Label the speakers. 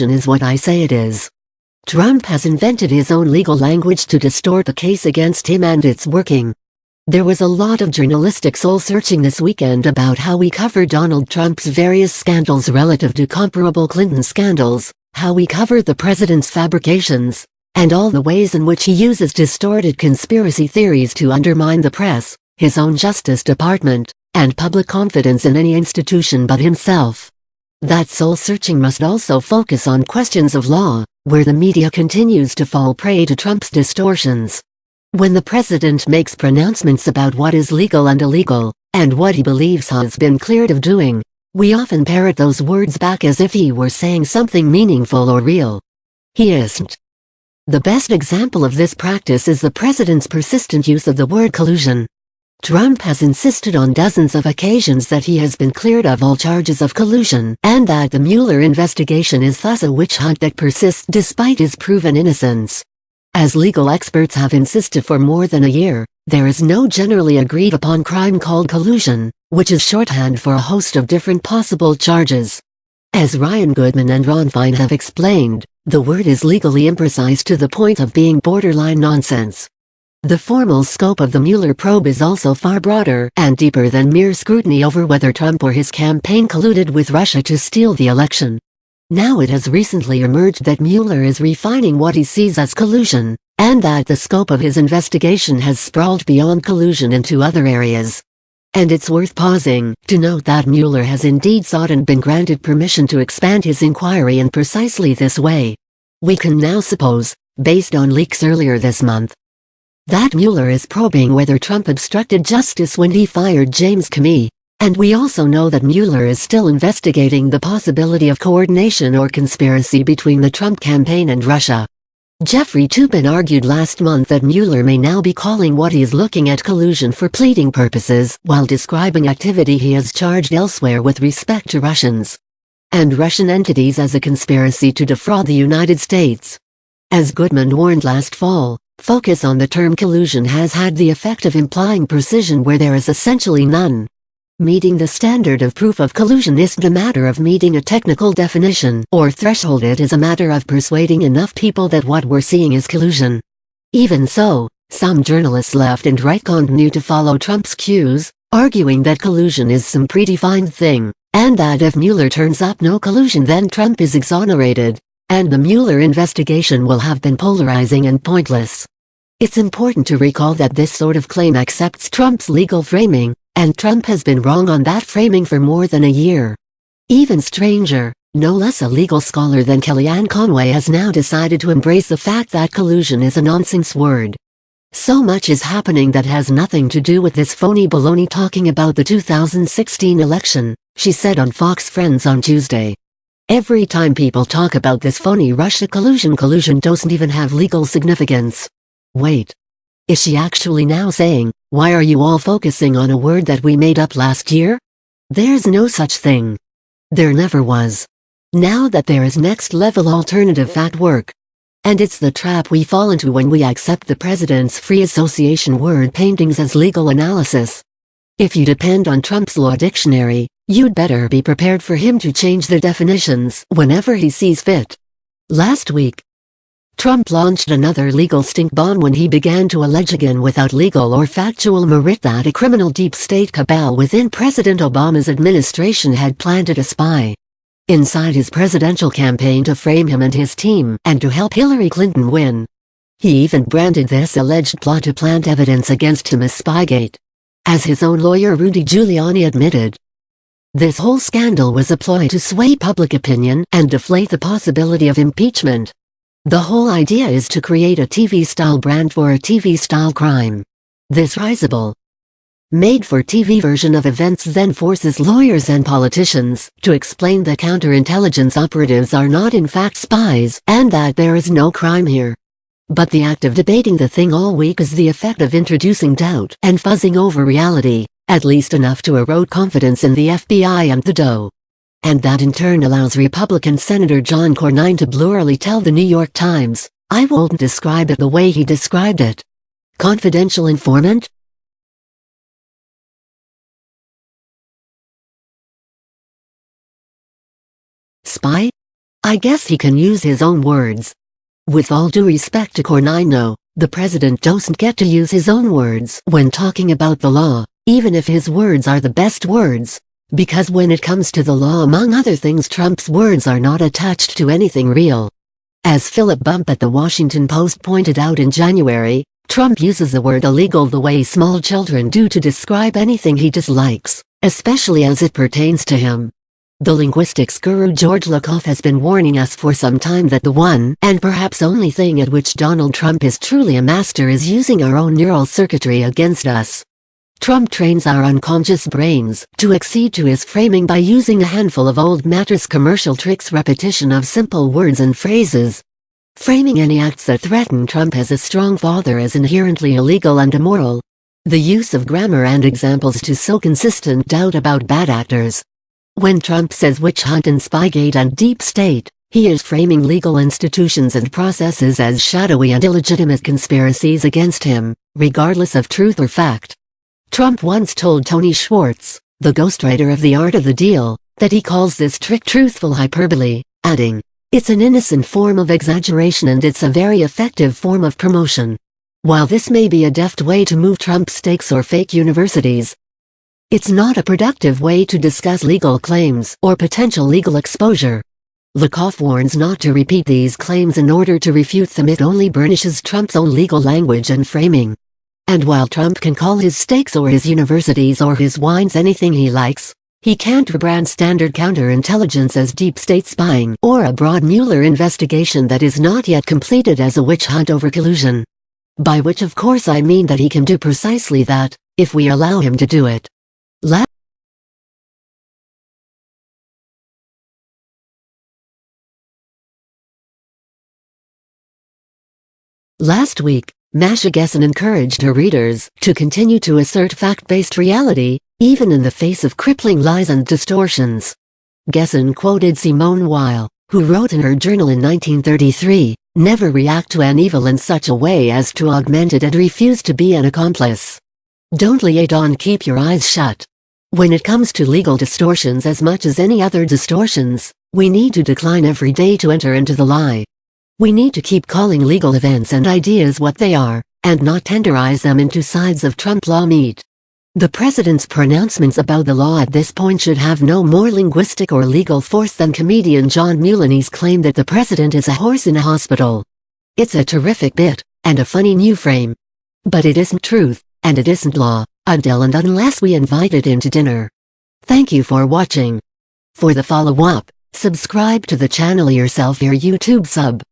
Speaker 1: is what I say it is. Trump has invented his own legal language to distort the case against him and it's working. There was a lot of journalistic soul-searching this weekend about how we cover Donald Trump's various scandals relative to comparable Clinton scandals, how we cover the president's fabrications, and all the ways in which he uses distorted conspiracy theories to undermine the press, his own Justice Department, and public confidence in any institution but himself. That soul-searching must also focus on questions of law, where the media continues to fall prey to Trump's distortions. When the president makes pronouncements about what is legal and illegal, and what he believes has been cleared of doing, we often parrot those words back as if he were saying something meaningful or real. He isn't. The best example of this practice is the president's persistent use of the word collusion. Trump has insisted on dozens of occasions that he has been cleared of all charges of collusion and that the Mueller investigation is thus a witch hunt that persists despite his proven innocence. As legal experts have insisted for more than a year, there is no generally agreed upon crime called collusion, which is shorthand for a host of different possible charges. As Ryan Goodman and Ron Fine have explained, the word is legally imprecise to the point of being borderline nonsense. The formal scope of the Mueller probe is also far broader and deeper than mere scrutiny over whether Trump or his campaign colluded with Russia to steal the election. Now it has recently emerged that Mueller is refining what he sees as collusion, and that the scope of his investigation has sprawled beyond collusion into other areas. And it's worth pausing to note that Mueller has indeed sought and been granted permission to expand his inquiry in precisely this way. We can now suppose, based on leaks earlier this month, that Mueller is probing whether Trump obstructed justice when he fired James Comey, and we also know that Mueller is still investigating the possibility of coordination or conspiracy between the Trump campaign and Russia. Jeffrey Toobin argued last month that Mueller may now be calling what he is looking at collusion for pleading purposes while describing activity he has charged elsewhere with respect to Russians and Russian entities as a conspiracy to defraud the United States. As Goodman warned last fall, focus on the term collusion has had the effect of implying precision where there is essentially none. Meeting the standard of proof of collusion isn't a matter of meeting a technical definition or threshold it is a matter of persuading enough people that what we're seeing is collusion. Even so, some journalists left and right continue to follow Trump's cues, arguing that collusion is some predefined thing, and that if Mueller turns up no collusion then Trump is exonerated, and the Mueller investigation will have been polarizing and pointless. It's important to recall that this sort of claim accepts Trump's legal framing, and Trump has been wrong on that framing for more than a year. Even stranger, no less a legal scholar than Kellyanne Conway has now decided to embrace the fact that collusion is a nonsense word. So much is happening that has nothing to do with this phony baloney talking about the 2016 election, she said on Fox Friends on Tuesday. Every time people talk about this phony Russia collusion collusion doesn't even have legal significance. Wait. Is she actually now saying, why are you all focusing on a word that we made up last year? There's no such thing. There never was. Now that there is next-level alternative fact work. And it's the trap we fall into when we accept the president's free association word paintings as legal analysis. If you depend on Trump's law dictionary, you'd better be prepared for him to change the definitions whenever he sees fit. Last week, Trump launched another legal stink bomb when he began to allege again without legal or factual merit that a criminal deep state cabal within President Obama's administration had planted a spy inside his presidential campaign to frame him and his team and to help Hillary Clinton win. He even branded this alleged plot to plant evidence against him as Spygate. As his own lawyer Rudy Giuliani admitted, this whole scandal was a ploy to sway public opinion and deflate the possibility of impeachment. The whole idea is to create a TV-style brand for a TV-style crime. This risible, made-for-TV version of events then forces lawyers and politicians to explain that counterintelligence operatives are not in fact spies and that there is no crime here. But the act of debating the thing all week is the effect of introducing doubt and fuzzing over reality, at least enough to erode confidence in the FBI and the DOJ and that in turn allows Republican Senator John Cornyn to blurrily tell the New York Times, I won't describe it the way he described it. Confidential informant? Spy? I guess he can use his own words. With all due respect to Cornino, the president doesn't get to use his own words when talking about the law, even if his words are the best words. Because when it comes to the law among other things Trump's words are not attached to anything real. As Philip Bump at the Washington Post pointed out in January, Trump uses the word illegal the way small children do to describe anything he dislikes, especially as it pertains to him. The linguistics guru George Lakoff has been warning us for some time that the one and perhaps only thing at which Donald Trump is truly a master is using our own neural circuitry against us. Trump trains our unconscious brains to accede to his framing by using a handful of old mattress commercial tricks repetition of simple words and phrases. Framing any acts that threaten Trump as a strong father as inherently illegal and immoral. The use of grammar and examples to sow consistent doubt about bad actors, when Trump says witch hunt and Spygate and deep state, he is framing legal institutions and processes as shadowy and illegitimate conspiracies against him, regardless of truth or fact. Trump once told Tony Schwartz, the ghostwriter of The Art of the Deal, that he calls this trick truthful hyperbole, adding, It's an innocent form of exaggeration and it's a very effective form of promotion. While this may be a deft way to move Trump Steaks or fake universities, it's not a productive way to discuss legal claims or potential legal exposure. Lakoff warns not to repeat these claims in order to refute them it only burnishes Trump's own legal language and framing. And while Trump can call his steaks or his universities or his wines anything he likes, he can't rebrand standard counterintelligence as deep state spying or a broad Mueller investigation that is not yet completed as a witch hunt over collusion. By which of course I mean that he can do precisely that, if we allow him to do it. La Last week, Masha Gessen encouraged her readers to continue to assert fact-based reality, even in the face of crippling lies and distortions. Gessen quoted Simone Weil, who wrote in her journal in 1933, Never react to an evil in such a way as to augment it and refuse to be an accomplice. Don't liaison keep your eyes shut. When it comes to legal distortions as much as any other distortions, we need to decline every day to enter into the lie. We need to keep calling legal events and ideas what they are, and not tenderize them into sides of Trump law meat. The president's pronouncements about the law at this point should have no more linguistic or legal force than comedian John Mulaney's claim that the president is a horse in a hospital. It's a terrific bit, and a funny new frame. But it isn't truth, and it isn't law until and unless we invited him to dinner. Thank you for watching. For the follow-up, subscribe to the channel yourself your YouTube sub.